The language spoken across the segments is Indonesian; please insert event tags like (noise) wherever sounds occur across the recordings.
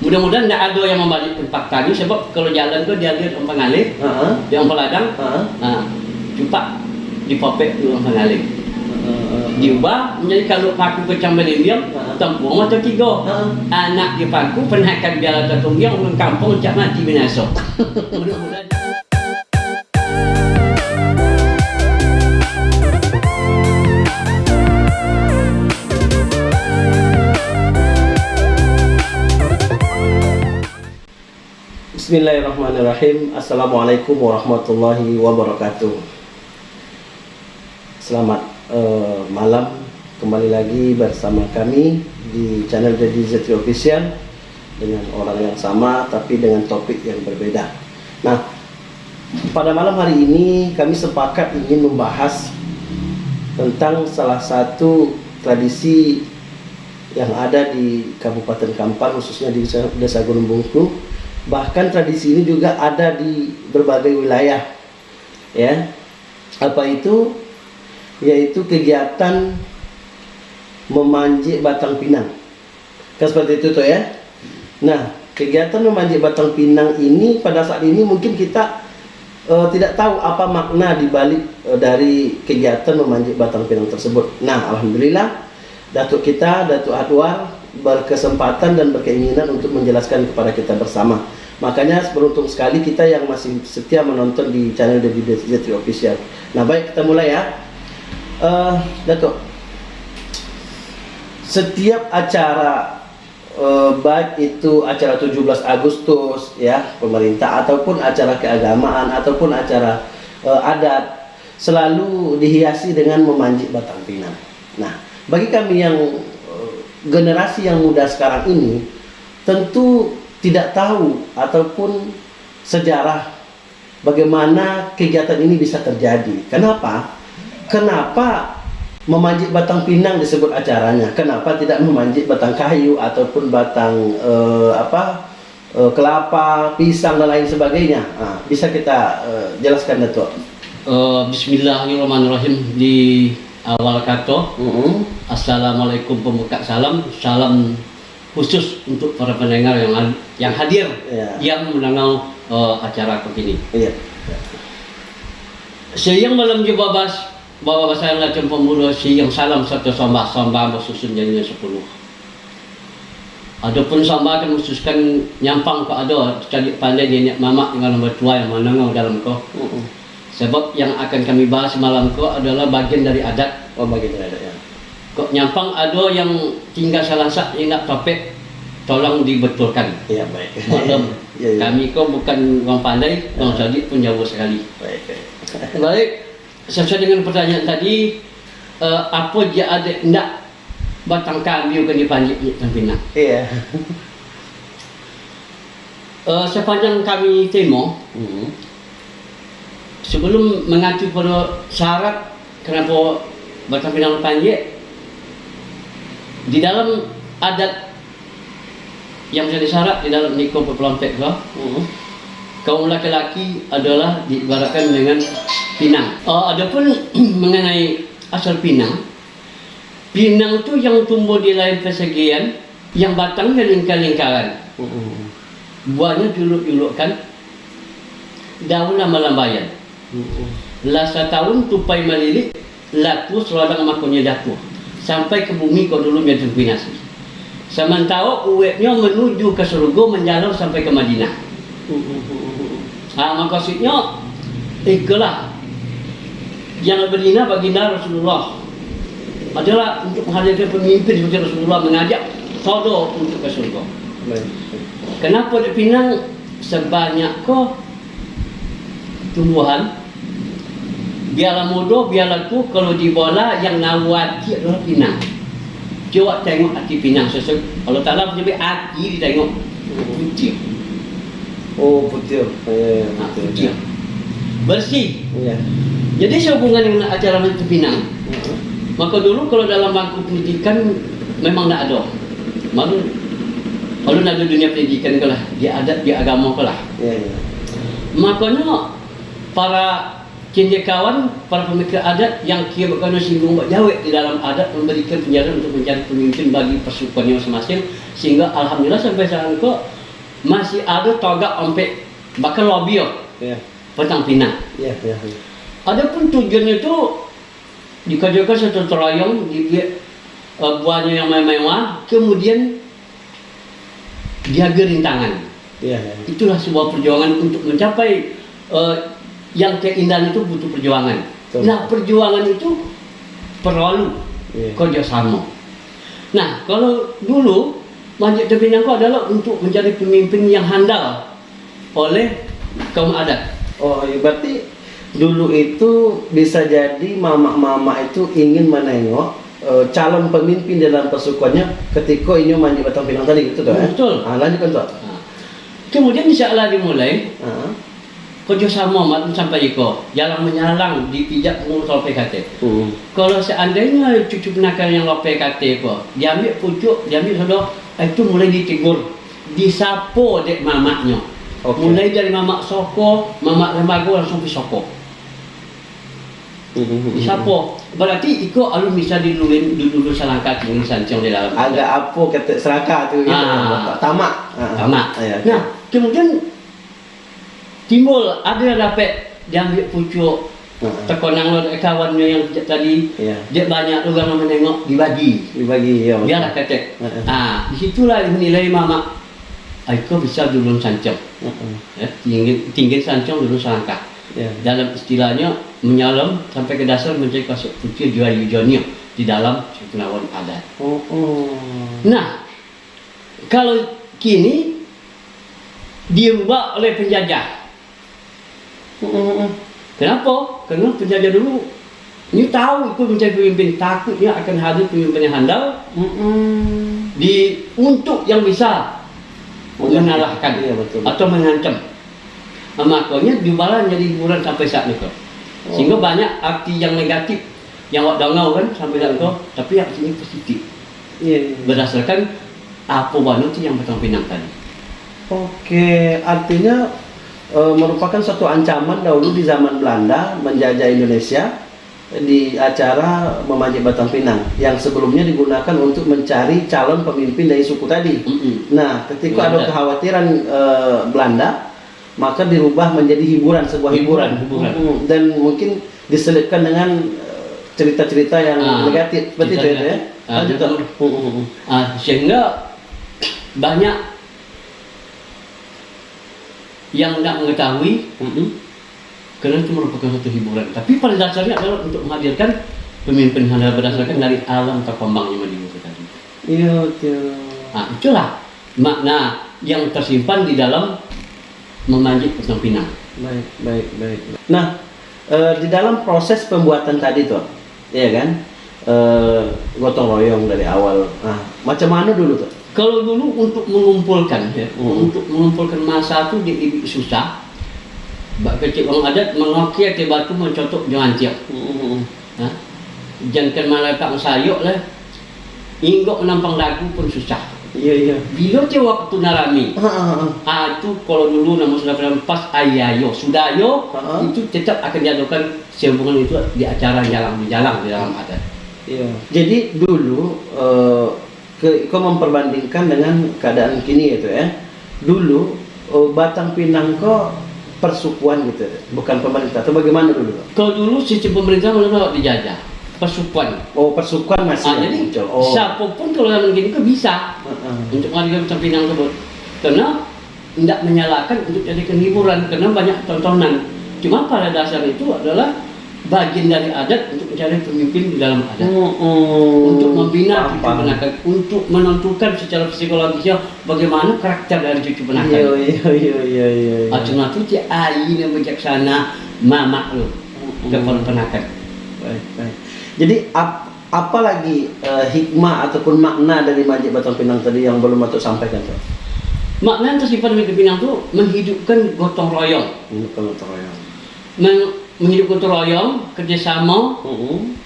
Mudah-mudahan tidak ada yang membalik tempat tadi sebab kalau jalan tu dia lihat orang pengalih, Heeh. dia orang peladang, Heeh. nah, cepat dipopek tu orang pengalih. Diubah menjadi kalau paku pecah belimbiang, Ha. tempur mata tiga. Ha. Anak di paku penhakan biar atau tumbiang orang kampung cak mati binasa. (laughs) Mudah-mudahan. Bismillahirrahmanirrahim. Assalamualaikum warahmatullahi wabarakatuh. Selamat eh, malam kembali lagi bersama kami di channel Dedi Zetri Official dengan orang yang sama tapi dengan topik yang berbeda. Nah, pada malam hari ini kami sepakat ingin membahas tentang salah satu tradisi yang ada di Kabupaten Kampar khususnya di Desa Gunung Bungku bahkan tradisi ini juga ada di berbagai wilayah ya. Apa itu? Yaitu kegiatan memanjik batang pinang. Kan seperti itu tuh ya. Nah kegiatan memanjik batang pinang ini pada saat ini mungkin kita eh, tidak tahu apa makna dibalik eh, dari kegiatan memanjik batang pinang tersebut. Nah alhamdulillah Datuk kita, Datuk Adwar berkesempatan dan berkeinginan untuk menjelaskan kepada kita bersama. Makanya beruntung sekali kita yang masih setia menonton di channel Debbie Zetri Official. Nah baik kita mulai ya. Eh, Datuk, setiap acara eh, baik itu acara 17 Agustus ya pemerintah ataupun acara keagamaan ataupun acara eh, adat selalu dihiasi dengan memanjik batang pinang. Nah, bagi kami yang eh, generasi yang muda sekarang ini tentu tidak tahu ataupun sejarah bagaimana kegiatan ini bisa terjadi. Kenapa? Kenapa memanjik batang pinang disebut acaranya? Kenapa tidak memanjik batang kayu ataupun batang eh, apa eh, kelapa, pisang dan lain sebagainya? Nah, bisa kita eh, jelaskan Datuk? Eh, Bismillahirrahmanirrahim di awal kata Mm-mm. Assalamualaikum pembuka salam salam khusus untuk para pendengar yang yang hadir Ya. yang mendengar eh, acara begini. Iya. Siang malam je babas bawa bahasa yang lacem pemuda siang salam satu sambah sambah bersusun jadinya sepuluh. Adapun sambah kan khususkan nyampang ke ada cari pandai nenek mamak dengan nombor tua yang menengah dalam kau. Mm-mm. Sebab yang akan kami bahas malam kau adalah bagian dari adat Oh bagi ada ya. Kok nyampang ada yang tinggal salah sak nak topik tolong dibetulkan. Iya baik. Maklum, Iya, iya. kami kau bukan orang pandai, orang cerdik pun jauh sekali. Baik. baik. Baik, sesuai dengan pertanyaan tadi, eh, apa dia ada nak batang kambing kan dipanjik dan pinang. Iya. Eh, sepanjang kami temo, Mm-mm. sebelum mengacu pada syarat kenapa batang pinang panjik, di dalam adat yang menjadi syarat di dalam nikah pepelompek kau, Mm-mm. kaum laki-laki adalah diibaratkan dengan pinang. Uh, adapun (clears throat) mengenai asal pinang, pinang itu yang tumbuh di lain persegian, yang batangnya lingkar-lingkaran, Mm-mm. buahnya juluk-julukkan, daunnya melambayan. Mm-mm. Lah setahun tupai melilit, laku seladang makunya datu. Sampai ke bumi kau dulu menjadi binasi. Sementara uweknya menuju ke surga menjalar sampai ke Madinah. Ah, maksudnya itulah yang berdina baginda Rasulullah adalah untuk menghadirkan pemimpin seperti Rasulullah mengajak todo untuk ke surga. Kenapa di Pinang sebanyak kau tumbuhan biarlah muda biarlah tu kalau di bola yang nawati adalah Pinang. Coba tengok hati Pinang sesuai Allah Ta'ala menyebut hati ditengok putih. Oh putih. Iya, Nah, putih. putih. Bersih. Iya. Jadi sehubungan dengan acara Menteri Pinang, Mm-mm. maka dulu kalau dalam bangku pendidikan memang tidak ada. Malu kalau nak ada dunia pendidikan ke lah, dia adat, dia agama ke lah. Iya, iya. Makanya para cendekiawan para pemikir adat yang kira berkena singgung jawab di dalam adat memberikan penjara untuk mencari pemimpin bagi pasukannya masing-masing sehingga alhamdulillah sampai saat itu masih ada togak sampai bahkan lobby Ya. petang pinang. Ya, ya. ya. Adapun tujuannya itu dikerjakan satu terayong dibuat uh, buahnya yang mewah, kemudian jaga rintangan. Ya, ya. Itulah sebuah perjuangan untuk mencapai uh, yang keindahan itu butuh perjuangan. Betul. Nah perjuangan itu perlu Iya. kerjasama. Nah kalau dulu Masjid Tebinangko adalah untuk menjadi pemimpin yang handal oleh kaum adat. Oh, ya, berarti dulu itu bisa jadi mama-mama itu ingin menengok eh, calon pemimpin dalam pasukannya ketika ini mandi batang pinang tadi gitu tuh eh? Betul. Ah, lanjutkan tuh. Nah, kemudian insyaallah dimulai Ah. Kerjasama mak sampai iko jalan menyalang dipijak pengurus LPKT. Hmm. Kalau seandainya cucu penakan yang lo PKT ko, diambil pucuk, diambil sodok, itu mulai ditegur, disapo dek mamaknya. Oke. Mulai dari mamak soko, mamak lembaga langsung pergi soko. Hmm. Disapo. Berarti iko alun bisa dilulin dulu salangka tinggi sancang di dalam. Agak apa kata seraka tuh gitu. Ah. Tamak. Ah. Tamak. Ah, ya. Nah, kemudian timbul ada yang dapat diambil pucuk terkonang lo kawannya yang tadi Iya. dia banyak orang menengok dibagi Dibagi ya. biarlah kata Heeh. ah di situlah dinilai mama Aiko bisa dulu sancang Heeh. ya, tinggi, tinggi sancang dulu selangkah Ya. dalam istilahnya menyalam sampai ke dasar menjadi kasut putih jual yujonnya di dalam Sukunawan adat Oh, oh. nah kalau kini dirubah oleh penjajah. Kenapa? Karena penjajah dulu ini tahu ikut menjadi pemimpin takutnya akan hadir pemimpin yang handal di untuk yang bisa mengalahkan Iya, betul. atau mengancam. Nah, makanya diubahlah jadi hiburan sampai saat itu. Oh. Sehingga banyak arti yang negatif yang awak dongau kan sampai saat itu, tapi artinya positif Iya. iya. berdasarkan apa wanu itu yang betul pinang tadi. Oke, artinya eh, merupakan suatu ancaman dahulu di zaman Belanda menjajah Indonesia di acara memanjat batang pinang yang sebelumnya digunakan untuk mencari calon pemimpin dari suku tadi. Mm-mm. Nah, ketika ada Belanda. kekhawatiran eh, Belanda, maka dirubah menjadi hiburan, sebuah hiburan, Hiburan, hiburan. Mm, dan mungkin diselipkan dengan eh, cerita-cerita yang Ah, negatif, seperti itu ya. negatif. Ah. Mm, mm, mm. Ah, sehingga banyak yang tidak mengetahui Mm-mm. karena itu merupakan satu hiburan. Tapi pada dasarnya adalah untuk menghadirkan pemimpin handal berdasarkan dari alam terkembangnya itu tadi. Iya, betul. Nah, itulah makna yang tersimpan di dalam memanjat Pusang Pinang. Baik, baik, baik. Nah, eh, di dalam proses pembuatan tadi tuh, ya kan, eh, gotong royong dari awal. Nah, macam mana dulu tuh? Kalau dulu untuk mengumpulkan ya, Hmm. untuk mengumpulkan masa itu di, di- susah. Bak kecil orang adat mengokia ke batu mencotok jangan tiap. Ha? Jangan malapak sayuk lah. Inggok menampang lagu pun susah. Iya, iya. Bila dia waktu narami, Ah, ah, kalau dulu nama sudah pernah pas ayayo, sudah yo, Ha-ha. itu tetap akan diadakan sambungan itu di acara jalan di jalan di dalam adat. Iya. Jadi dulu eh, ke, kau memperbandingkan dengan keadaan kini itu ya. Dulu eh, Batang Pinang kok persukuan gitu, bukan pemerintah. Atau bagaimana dulu? Kalau dulu sistem pemerintah menolak dijajah, pasukan. Oh, persukuan masih Ah, yang jadi muncul. Oh. siapa pun kalau zaman gini ke bisa Ah, ah. untuk mengadakan Pusang Pinang tersebut. Karena tidak menyalahkan untuk jadikan hiburan karena banyak tontonan. Cuma pada dasar itu adalah bagian dari adat untuk mencari pemimpin di dalam adat. Mm-mm. untuk membina cucu penakan, untuk menentukan secara psikologisnya bagaimana karakter dari cucu penakan. iya, iya, iya, iya. iya. Cuma itu dia ayi yang bijaksana mama lu kepala penakan. Baik, baik. Jadi ap, apa lagi eh, hikmah ataupun makna dari Majid Batang Pinang tadi yang belum Atuk sampaikan tuh? Makna yang tersimpan di Pinang itu menghidupkan gotong royong, Ini kalau teroyong. Men- menghidupkan gotong royong, kerjasama Mm-mm.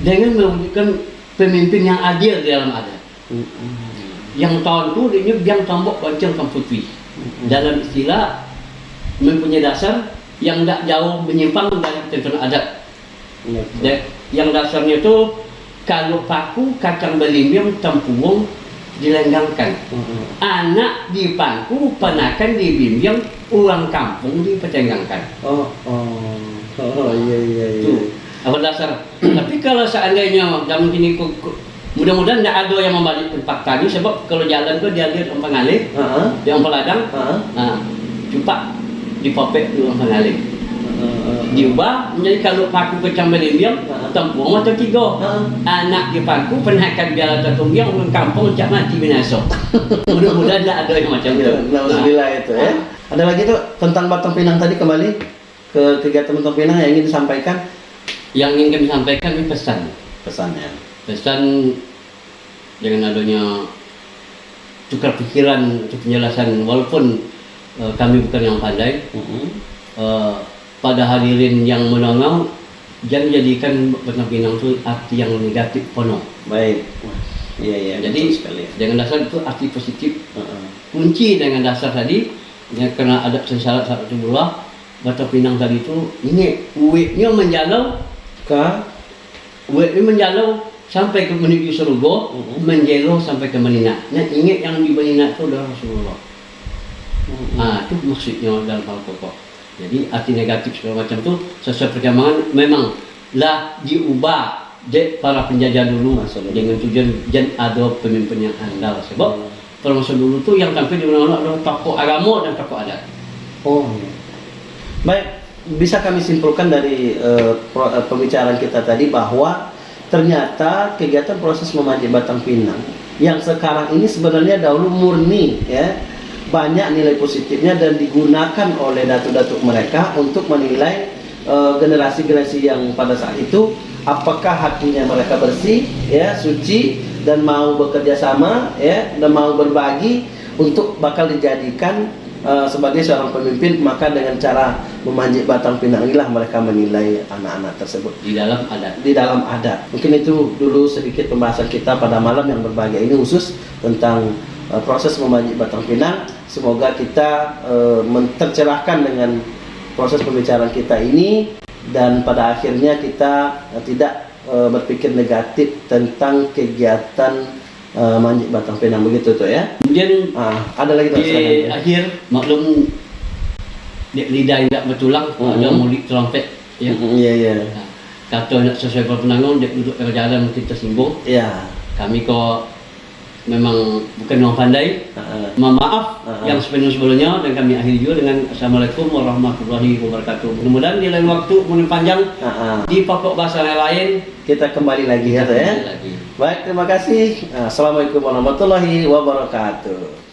dengan mewujudkan pemimpin yang adil di dalam adat. Mm-mm. Yang tahun itu dia biang tombok bancang putri. Mm-mm. Dalam istilah mempunyai dasar yang tidak jauh menyimpang dari ketentuan adat. Iya. Da- yang dasarnya itu kalau paku kacang belimbing tempuung dilenggangkan. Mm-mm. Anak di paku, penakan di bimbing, uang kampung dipetenggangkan. Oh, oh, oh, iya iya iya. Itu apa dasar. (clears throat) Tapi kalau seandainya zaman kini mudah-mudahan tidak ada yang membalik tempat tadi sebab kalau jalan tuh dia lihat orang pengalih, Heeh. dia orang peladang, Heeh. nah, cupak dipopek di orang pengalih. Diubah menjadi kalau paku belimbing, Ha. tempuung atau tiga. Anak di paku penakan biar atau tunggiang orang kampung cak mati binasa. (laughs) mudah-mudahan tidak ada yang macam itu. Ya, Alhamdulillah itu ya. Ada lagi tuh tentang Batang Pinang tadi kembali ke kegiatan Batang Pinang yang ingin disampaikan Yang ingin kami sampaikan ini pesan. pesannya. pesan dengan adanya tukar pikiran untuk penjelasan walaupun eh, kami bukan yang pandai Mm-mm. eh, pada hadirin yang menongol jangan jadikan Batang Pinang itu arti yang negatif penuh Baik. Iya iya. jadi sekali. dengan dasar itu arti positif Heeh. kunci dengan dasar tadi ya, karena ada syarat syarat bola Batang Pinang tadi itu ini uwiknya menjalau Uwik ini menjalau sampai ke menuju surga, Mhm. menjelo sampai ke Medina. Nah, ingat yang di Medina itu adalah Rasulullah. Ah, itu maksudnya dalam pokok. Jadi arti negatif segala macam itu sesuai perkembangan memang lah diubah je para penjajah dulu Masa dulu. dengan tujuan jan ada pemimpin yang andal sebab Hmm. pada masa dulu tuh yang tampil di mana-mana adalah tokoh agama dan tokoh adat. Oh. iya. Baik, bisa kami simpulkan dari eh, pro- eh, pembicaraan kita tadi bahwa ternyata kegiatan proses memanjat batang pinang yang sekarang ini sebenarnya dahulu murni ya banyak nilai positifnya dan digunakan oleh datuk-datuk mereka untuk menilai eh, generasi-generasi yang pada saat itu apakah hatinya mereka bersih ya suci dan mau bekerja sama ya dan mau berbagi untuk bakal dijadikan eh, sebagai seorang pemimpin maka dengan cara memanjat batang pinang inilah mereka menilai anak-anak tersebut di dalam adat. di dalam adat. Mungkin itu dulu sedikit pembahasan kita pada malam yang berbahagia ini khusus tentang uh, proses memanjat batang pinang. Semoga kita uh, men- tercerahkan dengan proses pembicaraan kita ini dan pada akhirnya kita uh, tidak uh, berpikir negatif tentang kegiatan uh, manjat batang pinang begitu tuh ya. Kemudian Ah, ada lagi tuh di silakan. akhir maklum lidah tidak bertulang Mhm. ada mulik trompet ya Mm, Iya iya. Nah, kata nak sesuai penanggung dia duduk pada jalan kita simbol Iya. kami kok memang bukan orang pandai mohon maaf Ah. yang sepenuh-sepenuhnya dan kami akhiri juga dengan Assalamualaikum warahmatullahi wabarakatuh mudah-mudahan di lain waktu kemudian panjang ah. di pokok bahasa yang lain Kita kembali lagi ya, tuh ya. lagi Baik, terima kasih. Assalamualaikum warahmatullahi wabarakatuh.